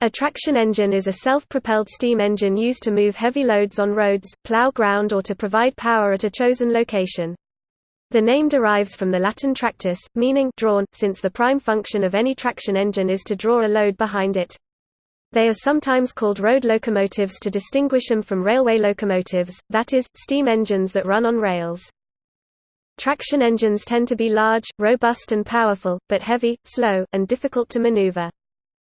A traction engine is a self-propelled steam engine used to move heavy loads on roads, plow ground or to provide power at a chosen location. The name derives from the Latin tractus, meaning drawn, since the prime function of any traction engine is to draw a load behind it. They are sometimes called road locomotives to distinguish them from railway locomotives, that is, steam engines that run on rails. Traction engines tend to be large, robust and powerful, but heavy, slow, and difficult to maneuver.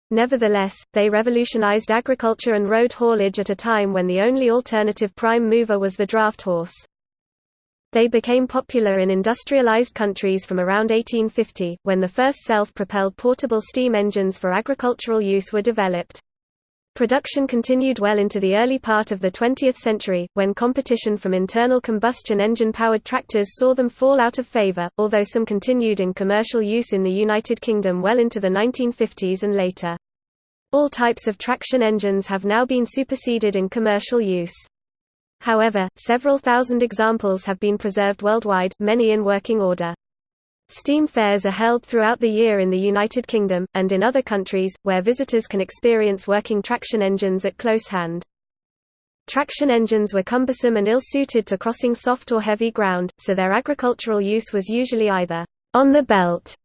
Nevertheless, they revolutionized agriculture and road haulage at a time when the only alternative prime mover was the draft horse. They became popular in industrialized countries from around 1850, when the first self-propelled portable steam engines for agricultural use were developed. Production continued well into the early part of the 20th century, when competition from internal combustion engine-powered tractors saw them fall out of favor, although some continued in commercial use in the United Kingdom well into the 1950s and later. All types of traction engines have now been superseded in commercial use. However, several thousand examples have been preserved worldwide, many in working order. Steam fairs are held throughout the year in the United Kingdom, and in other countries, where visitors can experience working traction engines at close hand. Traction engines were cumbersome and ill-suited to crossing soft or heavy ground, so their agricultural use was usually either on the belt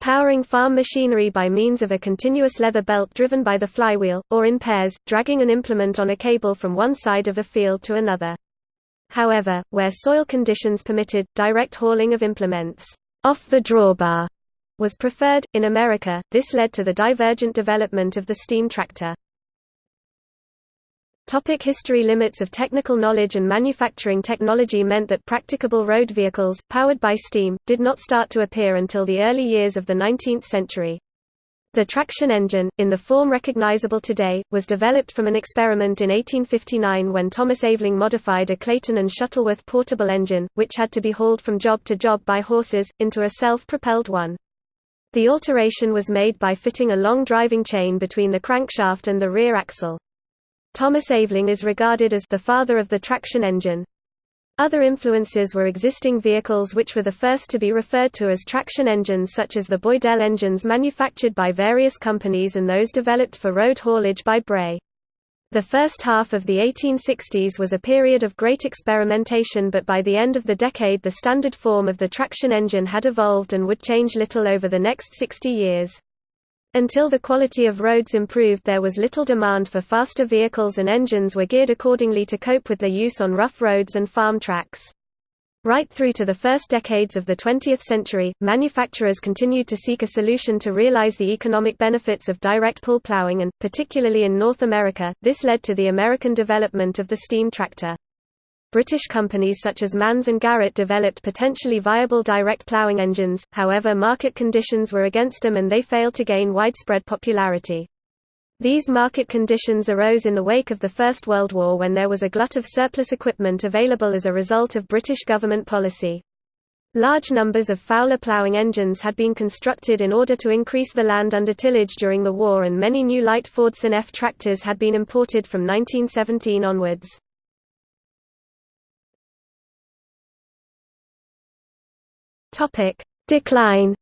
powering farm machinery by means of a continuous leather belt driven by the flywheel, or in pairs, dragging an implement on a cable from one side of a field to another. However, where soil conditions permitted, direct hauling of implements off the drawbar was preferred. In America, this led to the divergent development of the steam tractor. Topic history Limits of technical knowledge and manufacturing technology meant that practicable road vehicles, powered by steam, did not start to appear until the early years of the 19th century. The traction engine, in the form recognizable today, was developed from an experiment in 1859 when Thomas Aveling modified a Clayton and Shuttleworth portable engine, which had to be hauled from job to job by horses, into a self-propelled one. The alteration was made by fitting a long driving chain between the crankshaft and the rear axle. Thomas Aveling is regarded as the father of the traction engine. Other influences were existing vehicles which were the first to be referred to as traction engines such as the Boydell engines manufactured by various companies and those developed for road haulage by Bray. The first half of the 1860s was a period of great experimentation but by the end of the decade the standard form of the traction engine had evolved and would change little over the next 60 years. Until the quality of roads improved there was little demand for faster vehicles and engines were geared accordingly to cope with their use on rough roads and farm tracks. Right through to the first decades of the 20th century, manufacturers continued to seek a solution to realize the economic benefits of direct pull plowing and, particularly in North America, this led to the American development of the steam tractor. British companies such as Manns and Garrett developed potentially viable direct ploughing engines, however market conditions were against them and they failed to gain widespread popularity. These market conditions arose in the wake of the First World War when there was a glut of surplus equipment available as a result of British government policy. Large numbers of Fowler ploughing engines had been constructed in order to increase the land under tillage during the war and many new light Fordson F tractors had been imported from 1917 onwards. Topic: Decline.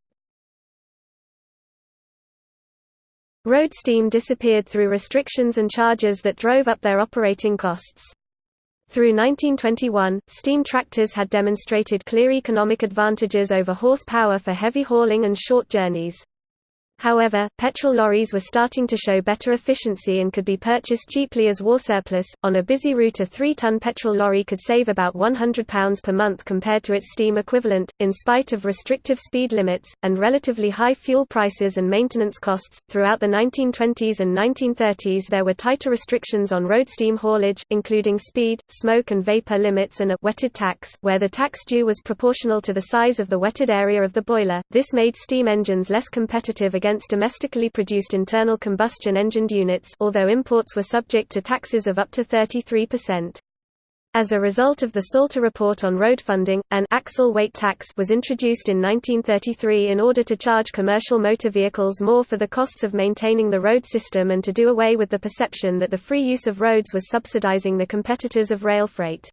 Road steam disappeared through restrictions and charges that drove up their operating costs. Through 1921, steam tractors had demonstrated clear economic advantages over horsepower for heavy hauling and short journeys. However, petrol lorries were starting to show better efficiency and could be purchased cheaply as war surplus. On a busy route, a 3 ton petrol lorry could save about £100 per month compared to its steam equivalent, in spite of restrictive speed limits, and relatively high fuel prices and maintenance costs. Throughout the 1920s and 1930s, there were tighter restrictions on road steam haulage, including speed, smoke, and vapor limits and a wetted tax, where the tax due was proportional to the size of the wetted area of the boiler. This made steam engines less competitive against against domestically produced internal combustion engined units although imports were subject to taxes of up to 33%. As a result of the Salter Report on Road Funding, an axle weight tax was introduced in 1933 in order to charge commercial motor vehicles more for the costs of maintaining the road system and to do away with the perception that the free use of roads was subsidizing the competitors of rail freight.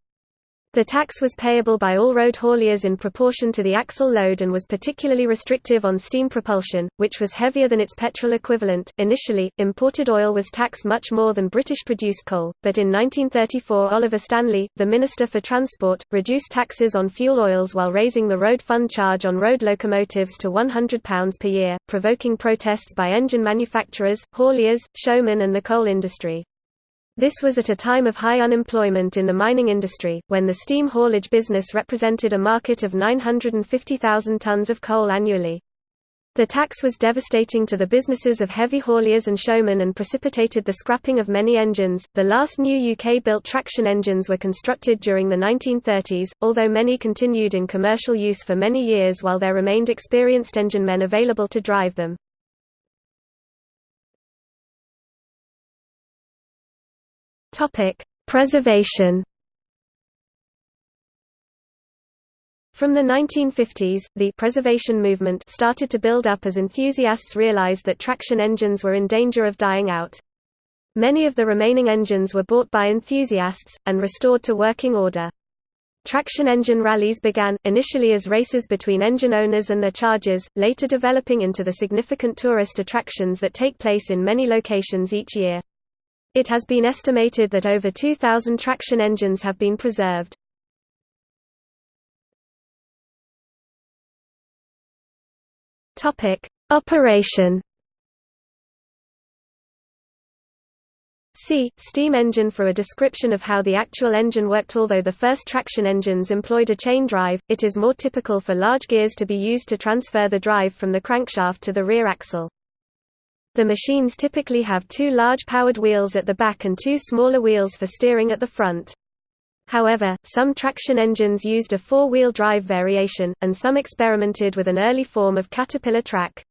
The tax was payable by all road hauliers in proportion to the axle load and was particularly restrictive on steam propulsion, which was heavier than its petrol equivalent. Initially, imported oil was taxed much more than British produced coal, but in 1934 Oliver Stanley, the Minister for Transport, reduced taxes on fuel oils while raising the road fund charge on road locomotives to £100 per year, provoking protests by engine manufacturers, hauliers, showmen, and the coal industry. This was at a time of high unemployment in the mining industry, when the steam haulage business represented a market of 950,000 tons of coal annually. The tax was devastating to the businesses of heavy hauliers and showmen and precipitated the scrapping of many engines. The last new UK built traction engines were constructed during the 1930s, although many continued in commercial use for many years while there remained experienced engine men available to drive them. Topic: Preservation. From the 1950s, the preservation movement started to build up as enthusiasts realized that traction engines were in danger of dying out. Many of the remaining engines were bought by enthusiasts, and restored to working order. Traction engine rallies began, initially as races between engine owners and their chargers, later developing into the significant tourist attractions that take place in many locations each year. It has been estimated that over 2,000 traction engines have been preserved. Operation. See, steam engine for a description of how the actual engine worked Although the first traction engines employed a chain drive, it is more typical for large gears to be used to transfer the drive from the crankshaft to the rear axle. The machines typically have two large powered wheels at the back and two smaller wheels for steering at the front. However, some traction engines used a four-wheel drive variation, and some experimented with an early form of caterpillar track.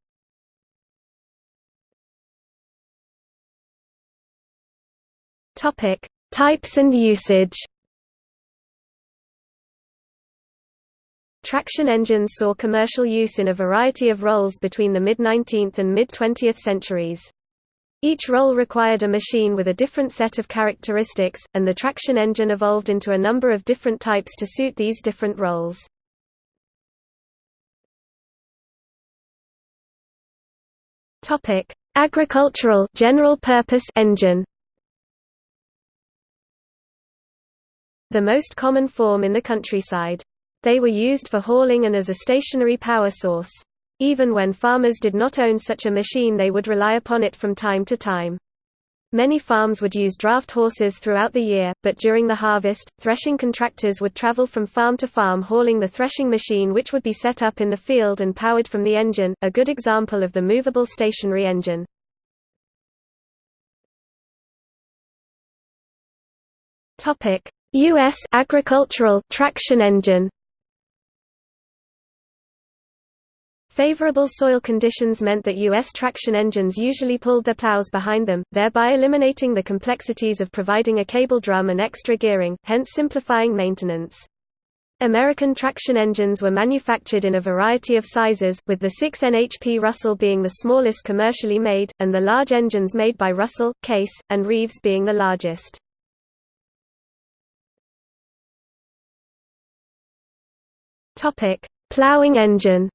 Types and usage Traction engines saw commercial use in a variety of roles between the mid-19th and mid-20th centuries. Each role required a machine with a different set of characteristics, and the traction engine evolved into a number of different types to suit these different roles. Agricultural general purpose engine. The most common form in the countryside. They were used for hauling and as a stationary power source. Even when farmers did not own such a machine they would rely upon it from time to time. Many farms would use draft horses throughout the year, but during the harvest, threshing contractors would travel from farm to farm hauling the threshing machine which would be set up in the field and powered from the engine, a good example of the movable stationary engine. U.S. agricultural traction engine Favorable soil conditions meant that U.S. traction engines usually pulled their plows behind them, thereby eliminating the complexities of providing a cable drum and extra gearing, hence simplifying maintenance. American traction engines were manufactured in a variety of sizes, with the 6 NHP Russell being the smallest commercially made, and the large engines made by Russell, Case, and Reeves being the largest. Plowing engine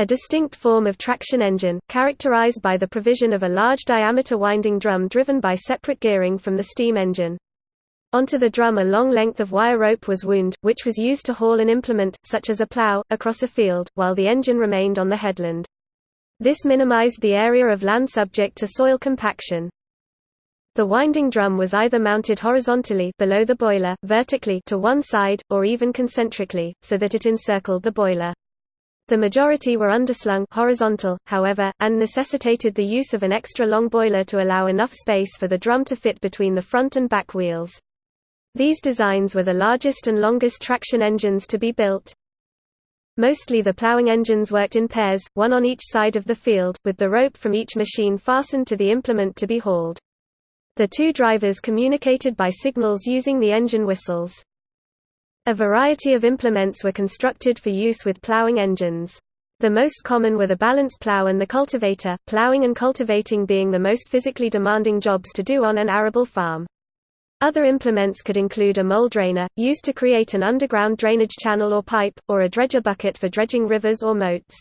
A distinct form of traction engine, characterized by the provision of a large diameter winding drum driven by separate gearing from the steam engine. Onto the drum a long length of wire rope was wound, which was used to haul an implement, such as a plow, across a field, while the engine remained on the headland. This minimized the area of land subject to soil compaction. The winding drum was either mounted horizontally below the boiler, vertically to one side, or even concentrically, so that it encircled the boiler. The majority were underslung horizontal, however, and necessitated the use of an extra long boiler to allow enough space for the drum to fit between the front and back wheels. These designs were the largest and longest traction engines to be built. Mostly the ploughing engines worked in pairs, one on each side of the field, with the rope from each machine fastened to the implement to be hauled. The two drivers communicated by signals using the engine whistles. A variety of implements were constructed for use with ploughing engines. The most common were the balance plough and the cultivator, ploughing and cultivating being the most physically demanding jobs to do on an arable farm. Other implements could include a mole drainer, used to create an underground drainage channel or pipe, or a dredger bucket for dredging rivers or moats.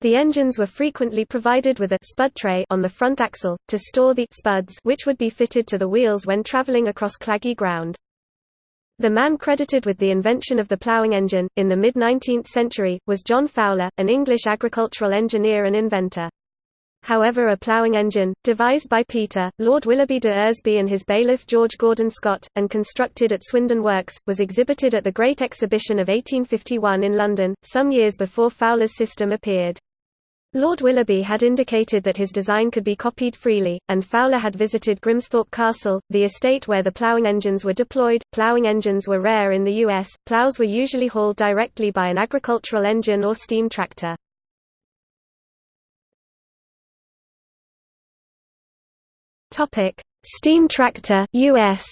The engines were frequently provided with a spud tray on the front axle, to store the spuds which would be fitted to the wheels when traveling across claggy ground. The man credited with the invention of the ploughing engine, in the mid-19th century, was John Fowler, an English agricultural engineer and inventor. However a ploughing engine, devised by Peter, Lord Willoughby de Eresby and his bailiff George Gordon Scott, and constructed at Swindon Works, was exhibited at the Great Exhibition of 1851 in London, some years before Fowler's system appeared. Lord Willoughby had indicated that his design could be copied freely, and Fowler had visited Grimsthorpe Castle, the estate where the ploughing engines were deployed. Ploughing engines were rare in the U.S., ploughs were usually hauled directly by an agricultural engine or steam tractor. Steam tractor US.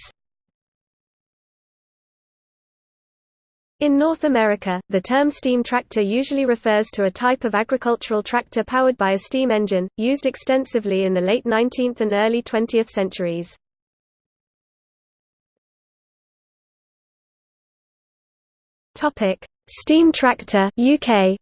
In North America, the term steam tractor usually refers to a type of agricultural tractor powered by a steam engine, used extensively in the late 19th and early 20th centuries. Steam tractor UK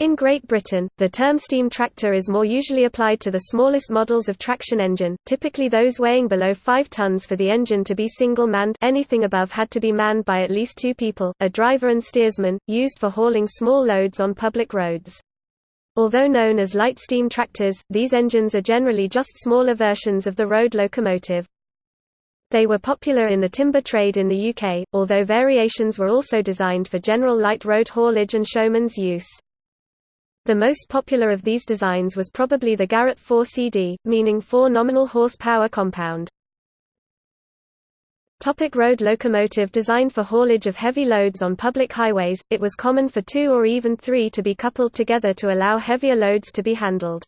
In Great Britain, the term steam tractor is more usually applied to the smallest models of traction engine, typically those weighing below 5 tons for the engine to be single-manned anything above had to be manned by at least two people, a driver and steersman, used for hauling small loads on public roads. Although known as light steam tractors, these engines are generally just smaller versions of the road locomotive. They were popular in the timber trade in the UK, although variations were also designed for general light road haulage and showman's use. The most popular of these designs was probably the Garrett 4CD, meaning 4 nominal horsepower compound. Topic road locomotive Designed for haulage of heavy loads on public highways, it was common for two or even three to be coupled together to allow heavier loads to be handled.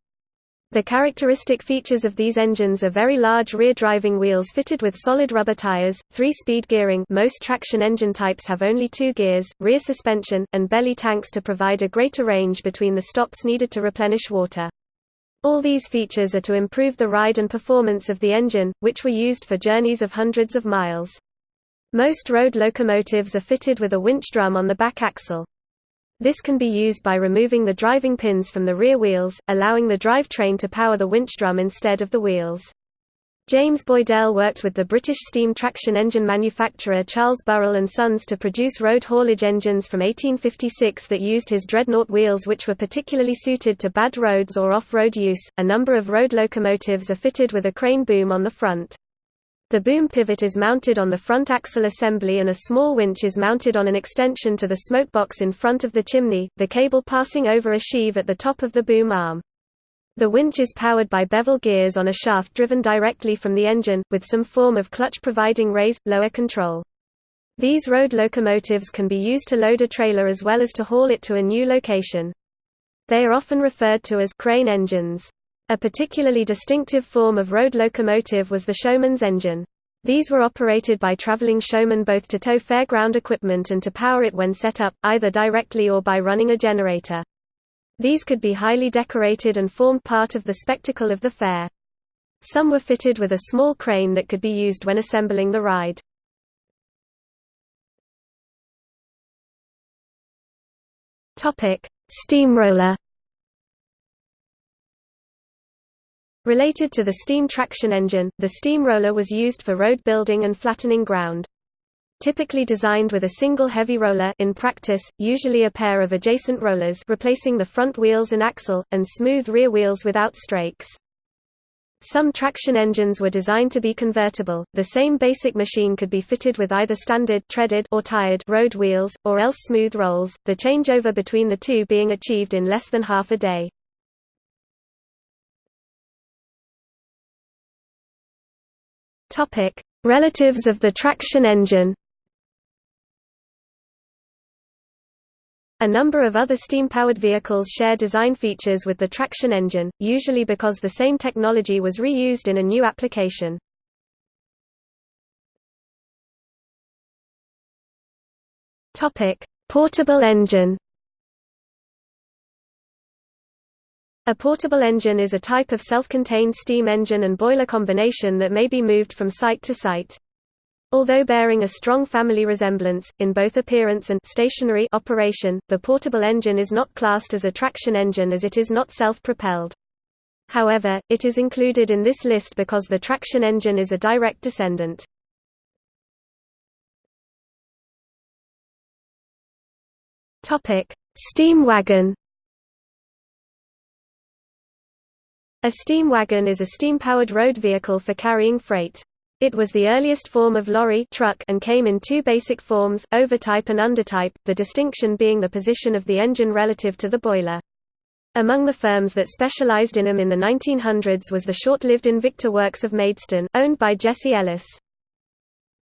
The characteristic features of these engines are very large rear driving wheels fitted with solid rubber tires, three-speed gearing most traction engine types have only two gears, rear suspension, and belly tanks to provide a greater range between the stops needed to replenish water. All these features are to improve the ride and performance of the engine, which were used for journeys of hundreds of miles. Most road locomotives are fitted with a winch drum on the back axle. This can be used by removing the driving pins from the rear wheels, allowing the drivetrain to power the winch drum instead of the wheels. James Boydell worked with the British steam traction engine manufacturer Charles Burrell and Sons to produce road haulage engines from 1856 that used his dreadnought wheels which were particularly suited to bad roads or off-road use. A number of road locomotives are fitted with a crane boom on the front. The boom pivot is mounted on the front axle assembly and a small winch is mounted on an extension to the smoke box in front of the chimney, the cable passing over a sheave at the top of the boom arm. The winch is powered by bevel gears on a shaft driven directly from the engine, with some form of clutch providing raise-lower control. These road locomotives can be used to load a trailer as well as to haul it to a new location. They are often referred to as crane engines. A particularly distinctive form of road locomotive was the showman's engine. These were operated by traveling showmen both to tow fairground equipment and to power it when set up, either directly or by running a generator. These could be highly decorated and formed part of the spectacle of the fair. Some were fitted with a small crane that could be used when assembling the ride. Steamroller Related to the steam traction engine, the steamroller was used for road building and flattening ground. Typically designed with a single heavy roller in practice, usually a pair of adjacent rollers replacing the front wheels and axle, and smooth rear wheels without strakes. Some traction engines were designed to be convertible. The same basic machine could be fitted with either standard treaded or tired road wheels, or else smooth rolls, the changeover between the two being achieved in less than half a day. Topic: Relatives of the traction engine. A number of other steam-powered vehicles share design features with the traction engine, usually because the same technology was reused in a new application. Portable engine. A portable engine is a type of self-contained steam engine and boiler combination that may be moved from site to site. Although bearing a strong family resemblance, in both appearance and stationary operation, the portable engine is not classed as a traction engine as it is not self-propelled. However, it is included in this list because the traction engine is a direct descendant. Steam wagon A steam wagon is a steam-powered road vehicle for carrying freight. It was the earliest form of lorry truck and came in two basic forms, overtype and undertype, the distinction being the position of the engine relative to the boiler. Among the firms that specialized in them in the 1900s was the short-lived Invicta Works of Maidstone, owned by Jesse Ellis.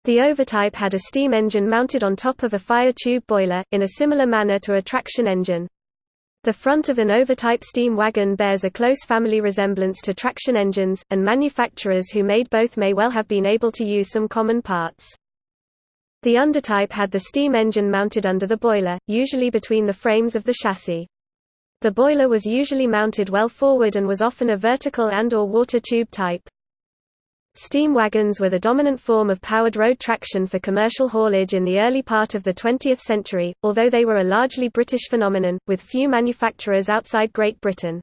The overtype had a steam engine mounted on top of a fire tube boiler, in a similar manner to a traction engine. The front of an overtype steam wagon bears a close family resemblance to traction engines, and manufacturers who made both may well have been able to use some common parts. The undertype had the steam engine mounted under the boiler, usually between the frames of the chassis. The boiler was usually mounted well forward and was often a vertical and or water tube type. Steam wagons were the dominant form of powered road traction for commercial haulage in the early part of the 20th century, although they were a largely British phenomenon, with few manufacturers outside Great Britain.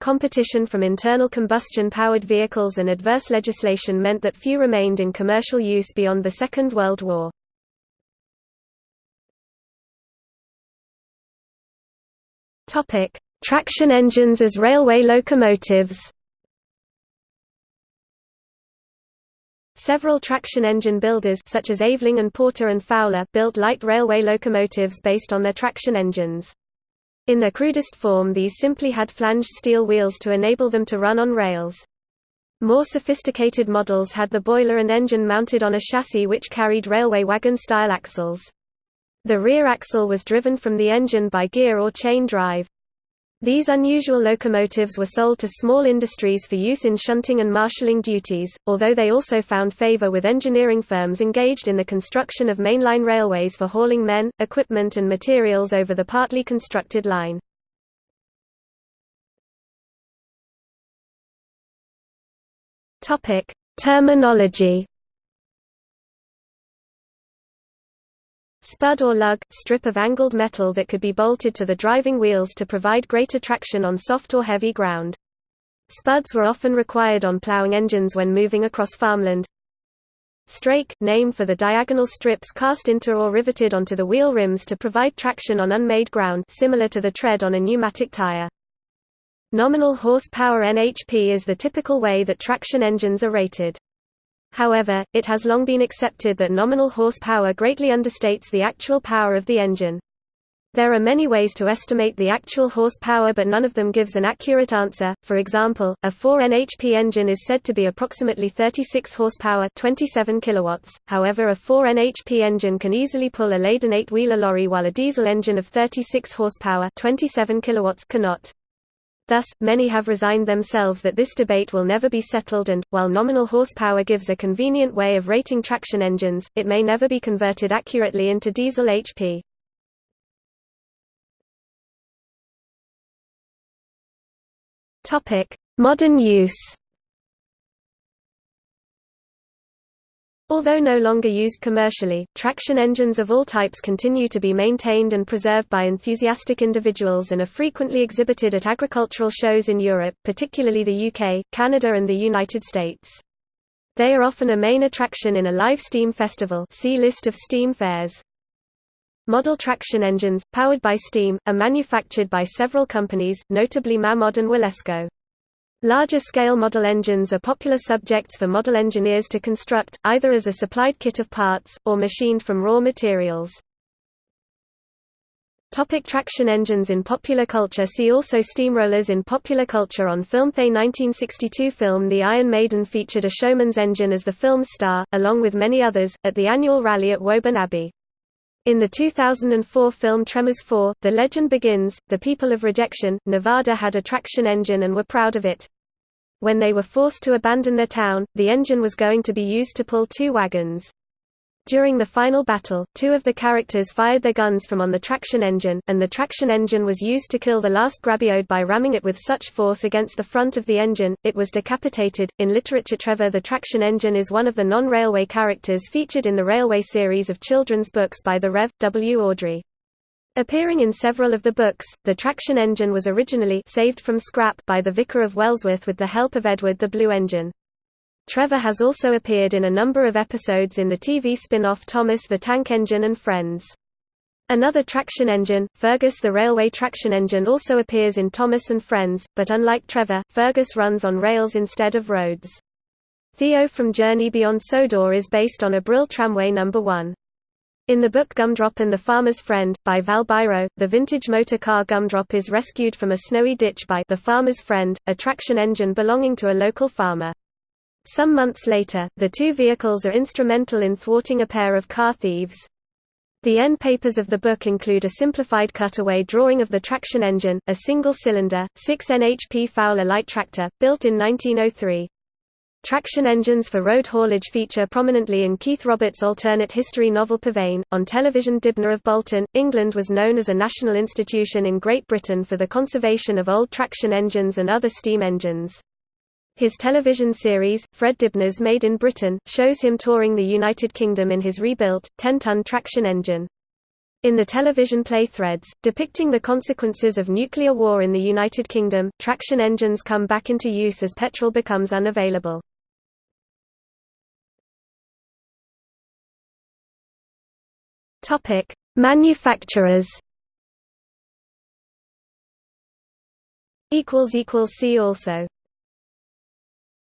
Competition from internal combustion-powered vehicles and adverse legislation meant that few remained in commercial use beyond the Second World War. Traction engines as railway locomotives Several traction engine builders such as Aveling and Porter and Fowler built light railway locomotives based on their traction engines. In their crudest form these simply had flanged steel wheels to enable them to run on rails. More sophisticated models had the boiler and engine mounted on a chassis which carried railway wagon-style axles. The rear axle was driven from the engine by gear or chain drive. These unusual locomotives were sold to small industries for use in shunting and marshalling duties, although they also found favor with engineering firms engaged in the construction of mainline railways for hauling men, equipment and materials over the partly constructed line. Terminology Spud or lug, strip of angled metal that could be bolted to the driving wheels to provide greater traction on soft or heavy ground. Spuds were often required on ploughing engines when moving across farmland. Strake, name for the diagonal strips cast into or riveted onto the wheel rims to provide traction on unmade ground similar to the tread on a pneumatic tire. Nominal horsepower NHP is the typical way that traction engines are rated. However, it has long been accepted that nominal horsepower greatly understates the actual power of the engine. There are many ways to estimate the actual horsepower but none of them gives an accurate answer. For example, a 4 NHP engine is said to be approximately 36 horsepower, 27 kilowatts. However, a 4 NHP engine can easily pull a laden 8-wheeler lorry while a diesel engine of 36 horsepower, 27 kilowatts cannot. Thus, many have resigned themselves that this debate will never be settled and, while nominal horsepower gives a convenient way of rating traction engines, it may never be converted accurately into diesel HP. Modern use Although no longer used commercially, traction engines of all types continue to be maintained and preserved by enthusiastic individuals and are frequently exhibited at agricultural shows in Europe, particularly the UK, Canada and the United States. They are often a main attraction in a live steam festival see list of steam fairs. Model traction engines, powered by steam, are manufactured by several companies, notably Mamod and Wilesco. Larger-scale model engines are popular subjects for model engineers to construct, either as a supplied kit of parts, or machined from raw materials. Topic traction engines in popular culture See also Steamrollers in popular culture On film The 1962 film The Iron Maiden featured a showman's engine as the film's star, along with many others, at the annual rally at Woburn Abbey. In the 2004 film Tremors 4, The Legend Begins, the people of Rejection, Nevada had a traction engine and were proud of it. When they were forced to abandon their town, the engine was going to be used to pull two wagons. During the final battle, two of the characters fired their guns from on the traction engine, and the traction engine was used to kill the last Graboid by ramming it with such force against the front of the engine, it was decapitated. In literature, Trevor the traction engine is one of the non railway characters featured in the Railway series of children's books by the Rev. W. Awdry. Appearing in several of the books, the traction engine was originally saved from scrap by the Vicar of Wellsworth with the help of Edward the Blue Engine. Trevor has also appeared in a number of episodes in the TV spin-off Thomas the Tank Engine and Friends. Another traction engine, Fergus the railway traction engine also appears in Thomas and Friends, but unlike Trevor, Fergus runs on rails instead of roads. Theo from Journey Beyond Sodor is based on a Brill Tramway No. 1. In the book Gumdrop and the Farmer's Friend, by Val Biro, the vintage motor car Gumdrop is rescued from a snowy ditch by the Farmer's Friend, a traction engine belonging to a local farmer. Some months later, the two vehicles are instrumental in thwarting a pair of car thieves. The end papers of the book include a simplified cutaway drawing of the traction engine, a single-cylinder, 6 NHP Fowler light tractor, built in 1903. Traction engines for road haulage feature prominently in Keith Roberts' alternate history novel Pavane. On television Dibnah of Bolton, England was known as a national institution in Great Britain for the conservation of old traction engines and other steam engines. His television series, Fred Dibnah's Made in Britain, shows him touring the United Kingdom in his rebuilt, 10-ton traction engine. In the television play Threads, depicting the consequences of nuclear war in the United Kingdom, traction engines come back into use as petrol becomes unavailable. Topic: Manufacturers equals equals See also